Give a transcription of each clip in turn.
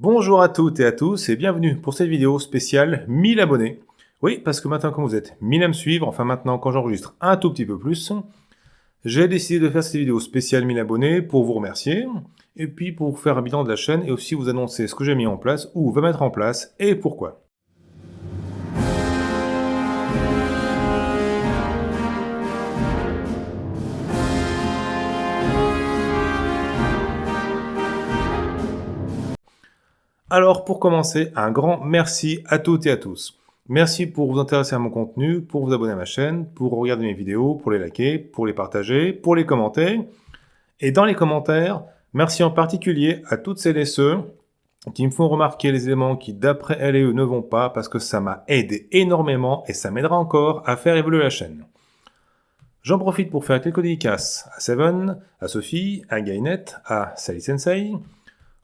Bonjour à toutes et à tous et bienvenue pour cette vidéo spéciale 1000 abonnés. Oui, parce que maintenant quand vous êtes 1000 à me suivre, enfin maintenant quand j'enregistre un tout petit peu plus, j'ai décidé de faire cette vidéo spéciale 1000 abonnés pour vous remercier, et puis pour vous faire un bilan de la chaîne et aussi vous annoncer ce que j'ai mis en place, ou va mettre en place, et pourquoi. Alors pour commencer, un grand merci à toutes et à tous. Merci pour vous intéresser à mon contenu, pour vous abonner à ma chaîne, pour regarder mes vidéos, pour les liker, pour les partager, pour les commenter. Et dans les commentaires, merci en particulier à toutes celles et ceux qui me font remarquer les éléments qui d'après elles et eux ne vont pas parce que ça m'a aidé énormément et ça m'aidera encore à faire évoluer la chaîne. J'en profite pour faire quelques dédicaces à Seven, à Sophie, à Gainet, à Sally Sensei,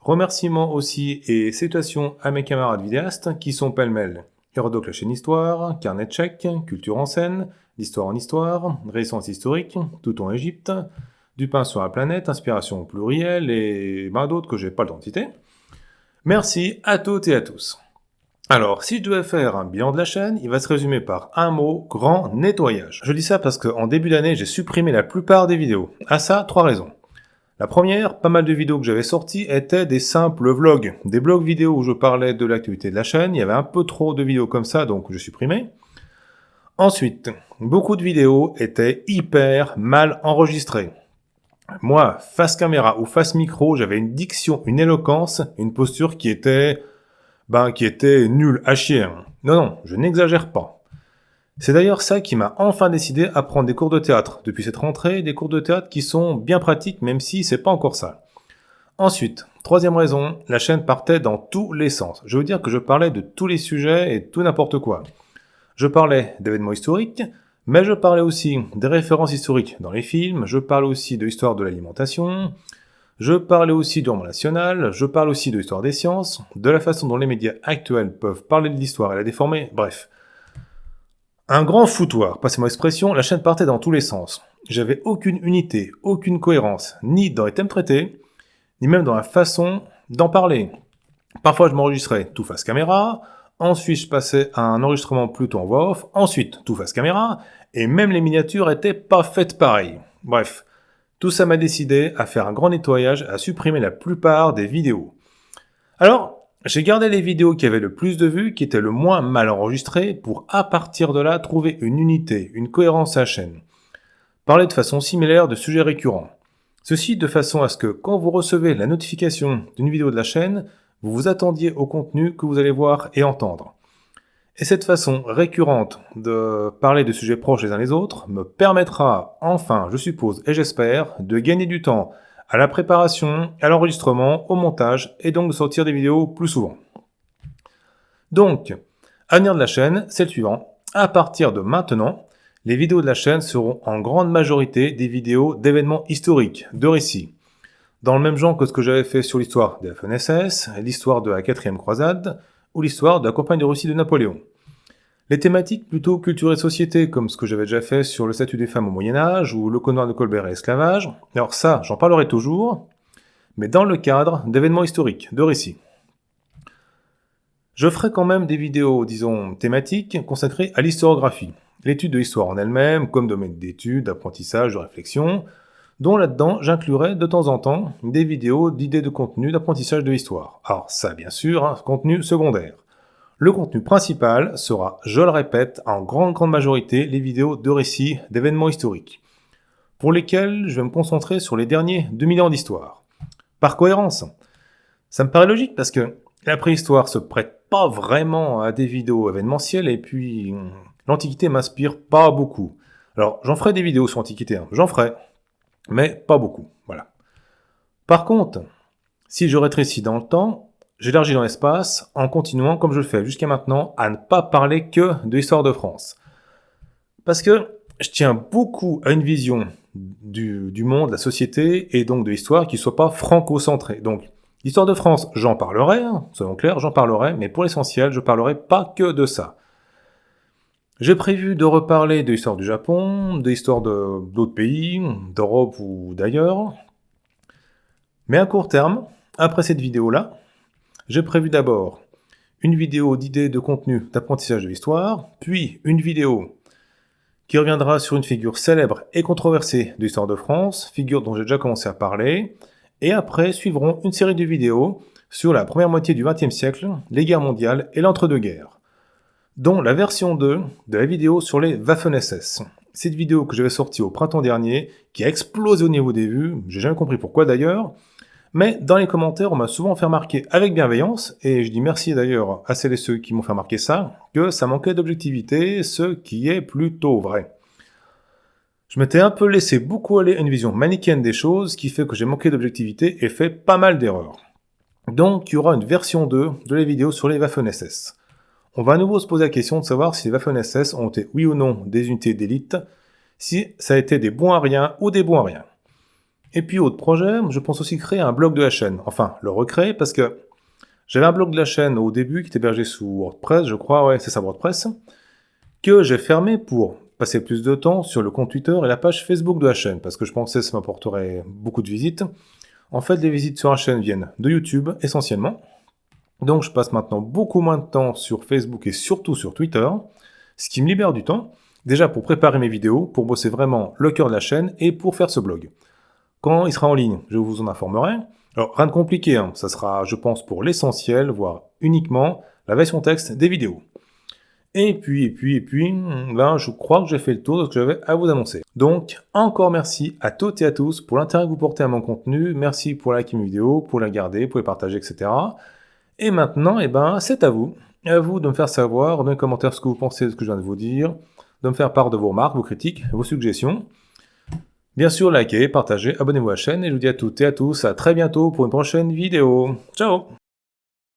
Remerciements aussi et salutations à mes camarades vidéastes qui sont pêle-mêle Hérodoc la chaîne Histoire, Carnet Tchèque, Culture en scène, L'Histoire en Histoire, Récence historique, Tout en Égypte, Du pain sur la planète, Inspiration plurielle et ben d'autres que j'ai pas le Merci à toutes et à tous. Alors, si je devais faire un bilan de la chaîne, il va se résumer par un mot, grand nettoyage. Je dis ça parce qu'en début d'année, j'ai supprimé la plupart des vidéos. À ça, trois raisons. La première, pas mal de vidéos que j'avais sorties étaient des simples vlogs, des blogs vidéo où je parlais de l'activité de la chaîne, il y avait un peu trop de vidéos comme ça, donc je supprimais. Ensuite, beaucoup de vidéos étaient hyper mal enregistrées. Moi, face caméra ou face micro, j'avais une diction, une éloquence, une posture qui était, ben, qui était nulle à chier. Non, non, je n'exagère pas. C'est d'ailleurs ça qui m'a enfin décidé à prendre des cours de théâtre. Depuis cette rentrée, des cours de théâtre qui sont bien pratiques même si c'est pas encore ça. Ensuite, troisième raison, la chaîne partait dans tous les sens. Je veux dire que je parlais de tous les sujets et tout n'importe quoi. Je parlais d'événements historiques, mais je parlais aussi des références historiques dans les films, je parlais aussi de l'histoire de l'alimentation, je parlais aussi du roman national, je parle aussi de l'histoire des sciences, de la façon dont les médias actuels peuvent parler de l'histoire et la déformer, bref. Un grand foutoir, passez-moi l'expression, la chaîne partait dans tous les sens. J'avais aucune unité, aucune cohérence, ni dans les thèmes traités, ni même dans la façon d'en parler. Parfois je m'enregistrais tout face caméra, ensuite je passais à un enregistrement plutôt en voix off, ensuite tout face caméra, et même les miniatures étaient pas faites pareil. Bref, tout ça m'a décidé à faire un grand nettoyage, à supprimer la plupart des vidéos. Alors, j'ai gardé les vidéos qui avaient le plus de vues, qui étaient le moins mal enregistrées, pour à partir de là trouver une unité, une cohérence à la chaîne. Parler de façon similaire de sujets récurrents. Ceci de façon à ce que quand vous recevez la notification d'une vidéo de la chaîne, vous vous attendiez au contenu que vous allez voir et entendre. Et cette façon récurrente de parler de sujets proches les uns les autres me permettra enfin, je suppose et j'espère, de gagner du temps à la préparation, à l'enregistrement, au montage, et donc de sortir des vidéos plus souvent. Donc, avenir de la chaîne, c'est le suivant. À partir de maintenant, les vidéos de la chaîne seront en grande majorité des vidéos d'événements historiques, de récits. Dans le même genre que ce que j'avais fait sur l'histoire des FNSS, l'histoire de la quatrième croisade, ou l'histoire de la campagne de Russie de Napoléon. Les thématiques plutôt culture et société, comme ce que j'avais déjà fait sur le statut des femmes au Moyen-Âge, ou le connoir de Colbert et l'esclavage, alors ça, j'en parlerai toujours, mais dans le cadre d'événements historiques, de récits. Je ferai quand même des vidéos, disons, thématiques, consacrées à l'historiographie, l'étude de l'histoire en elle-même, comme domaine d'étude, d'apprentissage, de réflexion, dont là-dedans j'inclurai de temps en temps des vidéos d'idées de contenu d'apprentissage de l'histoire. Alors ça, bien sûr, un contenu secondaire. Le contenu principal sera, je le répète, en grande grande majorité les vidéos de récits d'événements historiques, pour lesquels je vais me concentrer sur les derniers 2000 ans d'histoire. Par cohérence, ça me paraît logique parce que la préhistoire se prête pas vraiment à des vidéos événementielles et puis l'Antiquité m'inspire pas beaucoup. Alors j'en ferai des vidéos sur l'Antiquité, hein. j'en ferai, mais pas beaucoup, voilà. Par contre, si je rétrécis dans le temps, J'élargis dans l'espace en continuant, comme je le fais jusqu'à maintenant, à ne pas parler que de l'histoire de France. Parce que je tiens beaucoup à une vision du, monde, de la société, et donc de l'histoire qui soit pas franco-centrée. Donc, l'histoire de France, j'en parlerai, hein, soyons clairs, j'en parlerai, mais pour l'essentiel, je parlerai pas que de ça. J'ai prévu de reparler de l'histoire du Japon, de l'histoire d'autres pays, d'Europe ou d'ailleurs. Mais à court terme, après cette vidéo-là, J'ai prévu d'abord une vidéo d'idées de contenu d'apprentissage de l'histoire, puis une vidéo qui reviendra sur une figure célèbre et controversée de l'histoire de France, figure dont j'ai déjà commencé à parler, et après suivront une série de vidéos sur la première moitié du XXe siècle, les guerres mondiales et l'entre-deux-guerres, dont la version 2 de la vidéo sur les Waffen-SS. Cette vidéo que j'avais sortie au printemps dernier, qui a explosé au niveau des vues, j'ai jamais compris pourquoi d'ailleurs, mais dans les commentaires, on m'a souvent fait remarquer avec bienveillance, et je dis merci d'ailleurs à celles et ceux qui m'ont fait remarquer ça, que ça manquait d'objectivité, ce qui est plutôt vrai. Je m'étais un peu laissé beaucoup aller à une vision manichéenne des choses, qui fait que j'ai manqué d'objectivité et fait pas mal d'erreurs. Donc, il y aura une version 2 de la vidéo sur les Waffen-SS. On va à nouveau se poser la question de savoir si les Waffen-SS ont été oui ou non des unités d'élite, si ça a été des bons à rien ou des bons à rien. Et puis, autre projet, je pense aussi créer un blog de la chaîne. Enfin, le recréer, parce que j'avais un blog de la chaîne au début qui était hébergé sous WordPress, je crois, ouais, c'est ça WordPress, que j'ai fermé pour passer plus de temps sur le compte Twitter et la page Facebook de la chaîne, parce que je pensais que ça m'apporterait beaucoup de visites. En fait, les visites sur la chaîne viennent de YouTube, essentiellement. Donc, je passe maintenant beaucoup moins de temps sur Facebook et surtout sur Twitter, ce qui me libère du temps, déjà pour préparer mes vidéos, pour bosser vraiment le cœur de la chaîne et pour faire ce blog. Quand il sera en ligne, je vous en informerai. Alors, rien de compliqué, hein. ça sera, je pense, pour l'essentiel, voire uniquement, la version texte des vidéos. Et puis, et puis, et puis, là, je crois que j'ai fait le tour de ce que j'avais à vous annoncer. Donc, encore merci à toutes et à tous pour l'intérêt que vous portez à mon contenu. Merci pour liker mes vidéos, pour la garder, pour les partager, etc. Et maintenant, eh ben, c'est à vous. À vous de me faire savoir dans les commentaires ce que vous pensez de ce que je viens de vous dire, de me faire part de vos remarques, vos critiques, vos suggestions. Bien sûr, likez, partagez, abonnez-vous à la chaîne et je vous dis à toutes et à tous à très bientôt pour une prochaine vidéo. Ciao